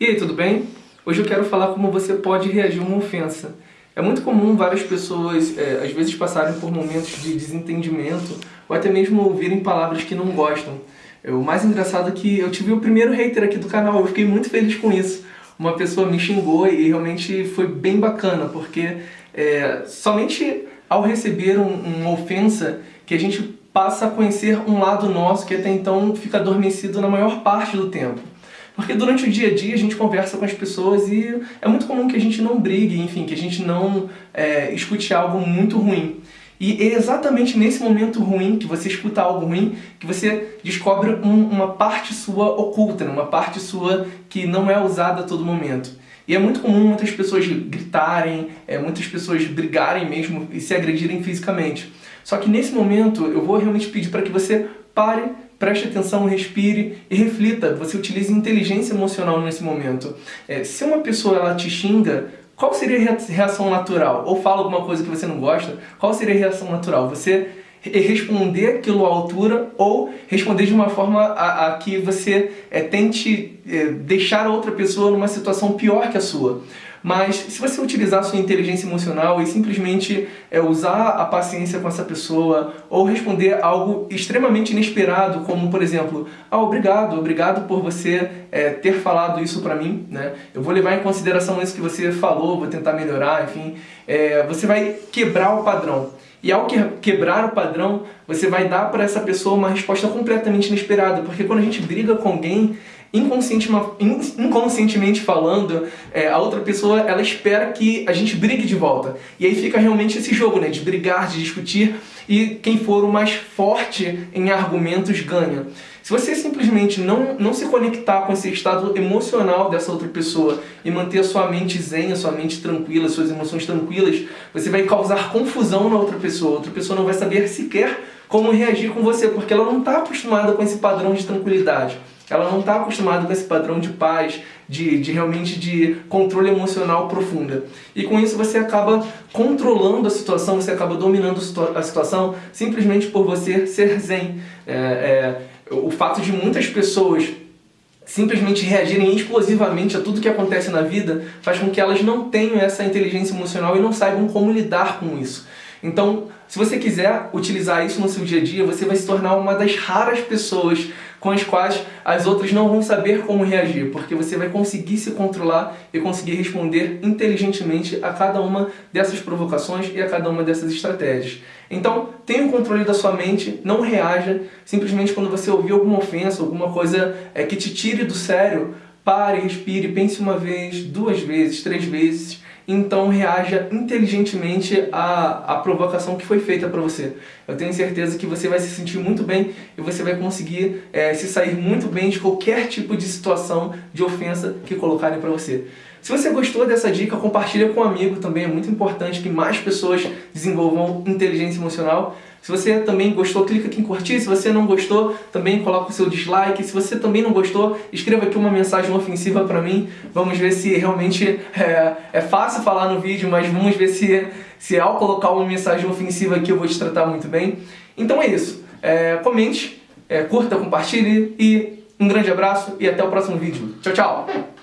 E aí, tudo bem? Hoje eu quero falar como você pode reagir a uma ofensa. É muito comum várias pessoas, é, às vezes, passarem por momentos de desentendimento ou até mesmo ouvirem palavras que não gostam. É, o mais engraçado é que eu tive o primeiro hater aqui do canal, eu fiquei muito feliz com isso. Uma pessoa me xingou e realmente foi bem bacana, porque é, somente ao receber um, uma ofensa que a gente passa a conhecer um lado nosso que até então fica adormecido na maior parte do tempo. Porque durante o dia a dia a gente conversa com as pessoas e é muito comum que a gente não brigue, enfim, que a gente não é, escute algo muito ruim. E é exatamente nesse momento ruim, que você escuta algo ruim, que você descobre um, uma parte sua oculta, né? uma parte sua que não é usada a todo momento. E é muito comum muitas pessoas gritarem, é, muitas pessoas brigarem mesmo e se agredirem fisicamente. Só que nesse momento eu vou realmente pedir para que você pare preste atenção, respire e reflita. Você utilize inteligência emocional nesse momento. É, se uma pessoa ela te xinga, qual seria a reação natural? Ou fala alguma coisa que você não gosta, qual seria a reação natural? Você responder aquilo à altura ou responder de uma forma a, a que você é, tente é, deixar a outra pessoa numa situação pior que a sua. Mas se você utilizar sua inteligência emocional e simplesmente é, usar a paciência com essa pessoa ou responder algo extremamente inesperado, como por exemplo, ah, obrigado, obrigado por você é, ter falado isso pra mim, né? Eu vou levar em consideração isso que você falou, vou tentar melhorar, enfim. É, você vai quebrar o padrão. E ao quebrar o padrão, você vai dar para essa pessoa uma resposta completamente inesperada, porque quando a gente briga com alguém, inconscientemente falando, é, a outra pessoa ela espera que a gente brigue de volta. E aí fica realmente esse jogo né, de brigar, de discutir, e quem for o mais forte em argumentos ganha. Se você simplesmente não, não se conectar com esse estado emocional dessa outra pessoa e manter a sua mente zen, a sua mente tranquila, suas emoções tranquilas, você vai causar confusão na outra pessoa. A outra pessoa não vai saber sequer como reagir com você, porque ela não está acostumada com esse padrão de tranquilidade. Ela não está acostumada com esse padrão de paz, de, de realmente de controle emocional profunda. E com isso você acaba controlando a situação, você acaba dominando a situação simplesmente por você ser zen. É, é, o fato de muitas pessoas simplesmente reagirem explosivamente a tudo que acontece na vida faz com que elas não tenham essa inteligência emocional e não saibam como lidar com isso. Então, se você quiser utilizar isso no seu dia a dia, você vai se tornar uma das raras pessoas com as quais as outras não vão saber como reagir, porque você vai conseguir se controlar e conseguir responder inteligentemente a cada uma dessas provocações e a cada uma dessas estratégias. Então, tenha o controle da sua mente, não reaja, simplesmente quando você ouvir alguma ofensa, alguma coisa é, que te tire do sério, pare, respire, pense uma vez, duas vezes, três vezes, então reaja inteligentemente à, à provocação que foi feita para você. Eu tenho certeza que você vai se sentir muito bem e você vai conseguir é, se sair muito bem de qualquer tipo de situação de ofensa que colocarem para você. Se você gostou dessa dica, compartilha com um amigo também, é muito importante que mais pessoas desenvolvam inteligência emocional. Se você também gostou, clica aqui em curtir. Se você não gostou, também coloca o seu dislike. Se você também não gostou, escreva aqui uma mensagem ofensiva para mim. Vamos ver se realmente é, é, fácil falar no vídeo, mas vamos ver se, se ao colocar uma mensagem ofensiva aqui eu vou te tratar muito bem. Então é isso. É, comente, é, curta, compartilhe e um grande abraço e até o próximo vídeo. Tchau, tchau!